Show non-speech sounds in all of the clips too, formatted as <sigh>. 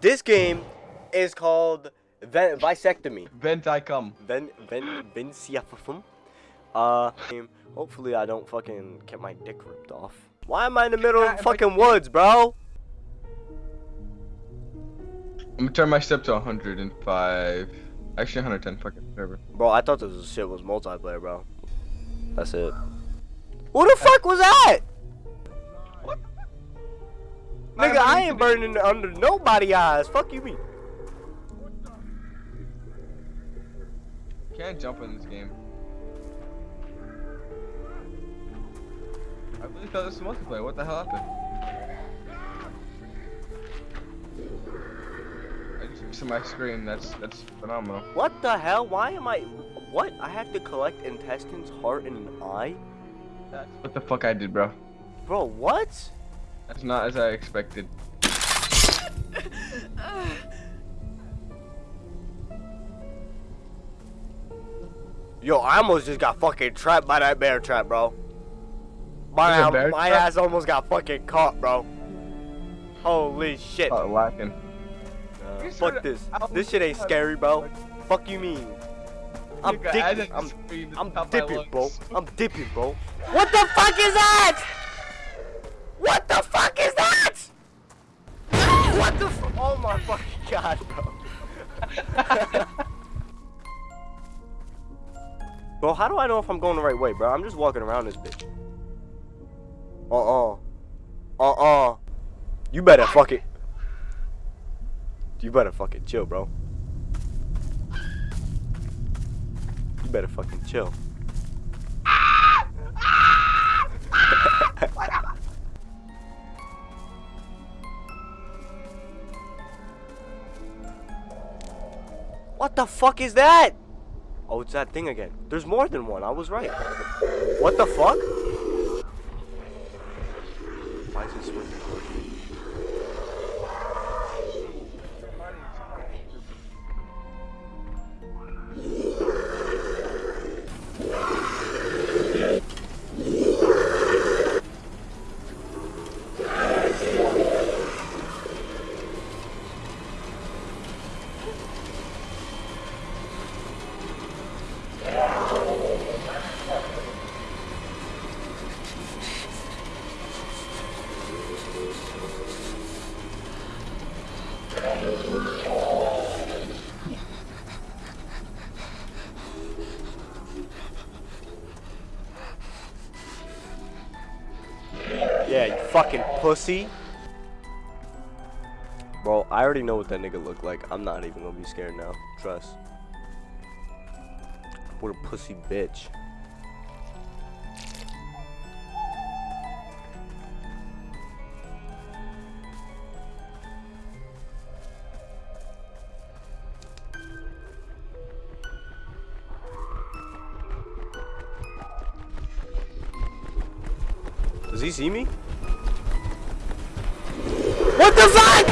This game is called Ven- Visectomy. Vent I come. Ven Ven Vinciafum. Uh, hopefully I don't fucking get my dick ripped off. Why am I in the middle of fucking woods, bro? I'm gonna turn my step to 105. Actually 110, fucking whatever. Bro, I thought this shit was multiplayer, bro. That's it. What the fuck was that? What? Nigga, I ain't burning under nobody eyes. Fuck you, me. Can't jump in this game. I really thought this was multiplayer. What the hell happened? I just missed my screen. That's that's phenomenal. What the hell? Why am I? What? I have to collect intestines, heart, and an eye? That's what the fuck I did, bro. Bro, what? That's not as I expected. Yo, I almost just got fucking trapped by that bear trap, bro. My, There's bear my trap? ass almost got fucking caught, bro. Holy shit. Oh, lacking. Uh, fuck this. This shit ain't scary, bro. Fuck you mean? I'm Nigga, dipping. I I'm, I'm dipping, bro. I'm dipping, bro. What the fuck is that? Bro, how do I know if I'm going the right way, bro? I'm just walking around this bitch. Uh-uh. Uh-uh. You better fuck it. You better fucking chill, bro. You better fucking chill. <laughs> what the fuck is that? Oh, it's that thing again. There's more than one. I was right. What the fuck? Why is it swinging Yeah, you fucking pussy. Bro, I already know what that nigga look like. I'm not even gonna be scared now. Trust. What a pussy bitch. Does he see me? What the fuck?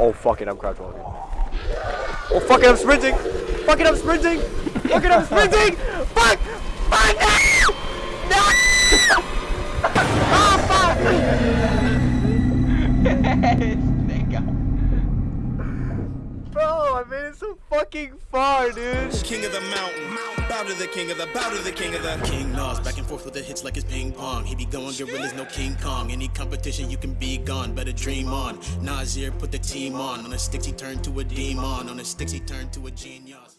Oh fuck it, I'm crouch walking. Oh fuck it, I'm sprinting! Fuck it, I'm sprinting! Fuck it, I'm sprinting! <laughs> Fuck! Fuck! Ah! No! No! <laughs> oh fuck! <laughs> Bro, I made it so fucking far, dude. King of the mountain, bow to the king of the, bow to the king of the King Nas, back and forth with the hits like it's ping pong. He be going gorillas, no King Kong. Any competition, you can be gone, better dream on. Nasir put the team on. On the sticks, he turned to a demon. On the sticks, he turned to a genius.